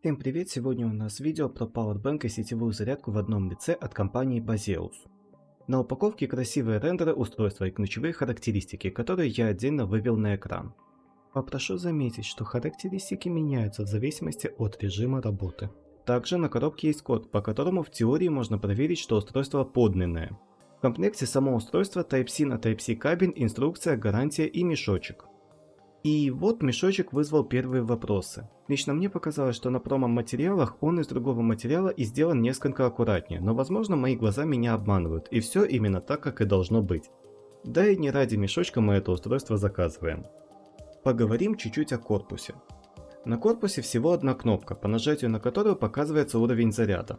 Всем привет! Сегодня у нас видео про Powerbank и сетевую зарядку в одном лице от компании Baseus. На упаковке красивые рендеры устройства и ключевые характеристики, которые я отдельно вывел на экран. Попрошу заметить, что характеристики меняются в зависимости от режима работы. Также на коробке есть код, по которому в теории можно проверить, что устройство подлинное. В комплекте само устройство Type-C на Type-C кабель, инструкция, гарантия и мешочек. И вот мешочек вызвал первые вопросы. Лично мне показалось, что на промо-материалах он из другого материала и сделан несколько аккуратнее, но возможно мои глаза меня обманывают, и все именно так, как и должно быть. Да и не ради мешочка мы это устройство заказываем. Поговорим чуть-чуть о корпусе. На корпусе всего одна кнопка, по нажатию на которую показывается уровень заряда.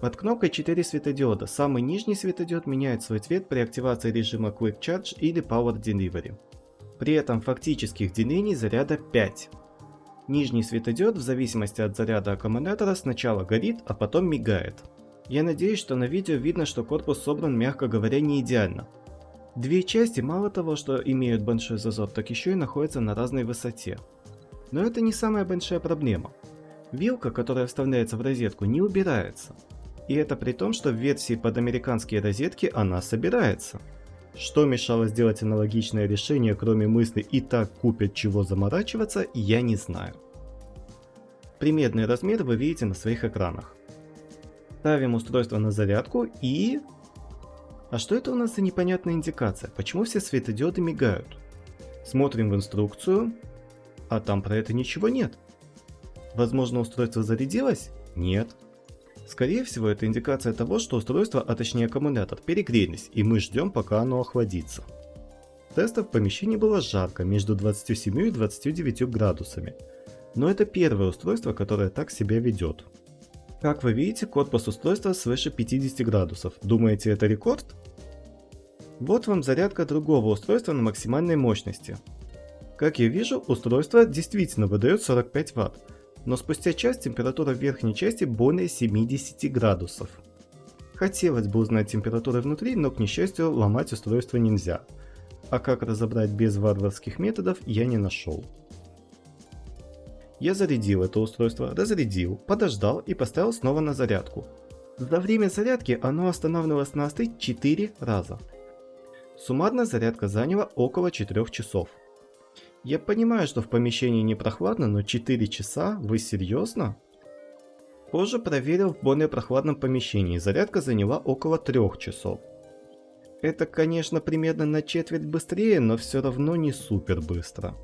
Под кнопкой 4 светодиода, самый нижний светодиод меняет свой цвет при активации режима Quick Charge или Power Delivery. При этом фактических делений заряда 5. Нижний светодиод в зависимости от заряда аккумулятора сначала горит, а потом мигает. Я надеюсь, что на видео видно, что корпус собран, мягко говоря, не идеально. Две части мало того, что имеют большой зазор, так еще и находятся на разной высоте. Но это не самая большая проблема. Вилка, которая вставляется в розетку, не убирается. И это при том, что в версии под американские розетки она собирается. Что мешало сделать аналогичное решение, кроме мысли «и так купят чего заморачиваться», я не знаю. Примерный размер вы видите на своих экранах. Ставим устройство на зарядку и... А что это у нас за непонятная индикация? Почему все светодиоды мигают? Смотрим в инструкцию, а там про это ничего нет. Возможно устройство зарядилось? Нет. Скорее всего, это индикация того, что устройство, а точнее аккумулятор, перегрелись, и мы ждем, пока оно охладится. Теста в помещении было жарко, между 27 и 29 градусами. Но это первое устройство, которое так себя ведет. Как вы видите, корпус устройства свыше 50 градусов. Думаете, это рекорд? Вот вам зарядка другого устройства на максимальной мощности. Как я вижу, устройство действительно выдает 45 Вт, но спустя час температура в верхней части более 70 градусов. Хотелось бы узнать температуру внутри, но к несчастью ломать устройство нельзя. А как разобрать без варварских методов я не нашел. Я зарядил это устройство, разрядил, подождал и поставил снова на зарядку. За время зарядки оно останавливалось на остыть 4 раза. Суммарно зарядка заняла около 4 часов. Я понимаю, что в помещении не прохладно, но 4 часа? Вы серьезно? Позже проверил в более прохладном помещении, зарядка заняла около 3 часов. Это, конечно, примерно на четверть быстрее, но все равно не супер быстро.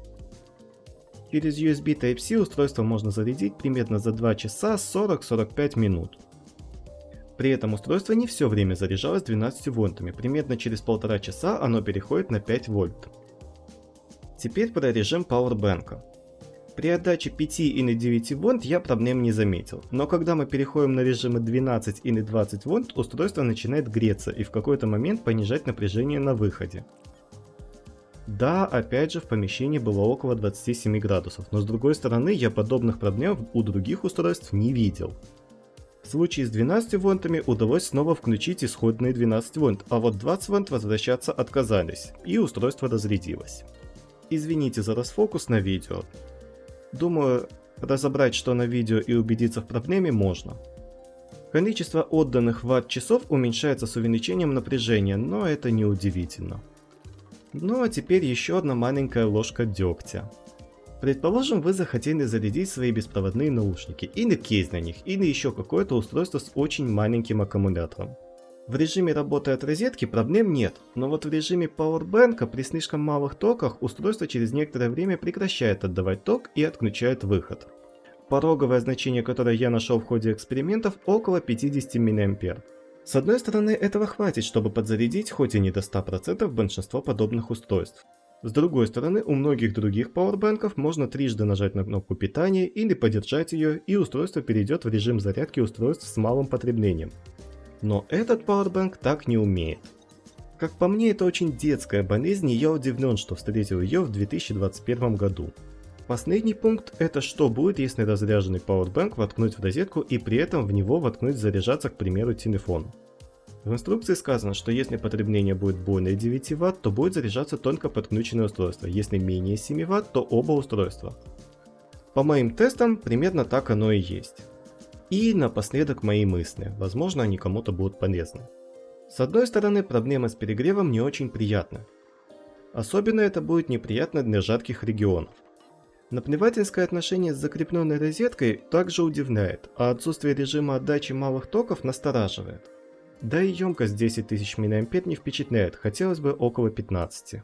Через USB Type-C устройство можно зарядить примерно за 2 часа 40-45 минут. При этом устройство не все время заряжалось 12 вольтами, примерно через полтора часа оно переходит на 5 вольт. Теперь про режим Powerbank. При отдаче 5 или 9 вольт я проблем не заметил, но когда мы переходим на режимы 12 или 20 вольт, устройство начинает греться и в какой-то момент понижать напряжение на выходе. Да, опять же в помещении было около 27 градусов, но с другой стороны я подобных проблем у других устройств не видел. В случае с 12 вольтами удалось снова включить исходные 12 вольт, а вот 20 вольт возвращаться отказались, и устройство разрядилось. Извините за расфокус на видео. Думаю, разобрать что на видео и убедиться в проблеме можно. Количество отданных ватт-часов уменьшается с увеличением напряжения, но это не удивительно. Ну а теперь еще одна маленькая ложка дегтя. Предположим, вы захотели зарядить свои беспроводные наушники, или кейс на них, или еще какое-то устройство с очень маленьким аккумулятором. В режиме работы от розетки проблем нет, но вот в режиме Powerbank при слишком малых токах устройство через некоторое время прекращает отдавать ток и отключает выход. Пороговое значение, которое я нашел в ходе экспериментов, около 50 мА. С одной стороны, этого хватит, чтобы подзарядить хоть и не до 100% большинство подобных устройств. С другой стороны, у многих других пауэрбанков можно трижды нажать на кнопку питания или подержать ее, и устройство перейдет в режим зарядки устройств с малым потреблением. Но этот Powerbank так не умеет. Как по мне, это очень детская болезнь, и я удивлен, что встретил ее в 2021 году. Последний пункт это что будет, если разряженный Powerbank воткнуть в розетку и при этом в него воткнуть заряжаться, к примеру, телефон. В инструкции сказано, что если потребление будет более 9 Вт, то будет заряжаться только подключенное устройство, если менее 7 Вт, то оба устройства. По моим тестам, примерно так оно и есть. И напоследок мои мысли, возможно они кому-то будут полезны. С одной стороны, проблема с перегревом не очень приятна. Особенно это будет неприятно для жарких регионов. Наплевательское отношение с закрепленной розеткой также удивляет, а отсутствие режима отдачи малых токов настораживает. Да и емкость 10 тысяч мА не впечатляет, хотелось бы около 15.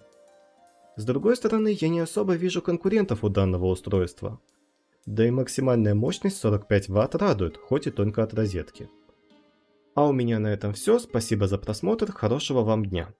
С другой стороны, я не особо вижу конкурентов у данного устройства. Да и максимальная мощность 45 Вт радует, хоть и только от розетки. А у меня на этом все, спасибо за просмотр, хорошего вам дня.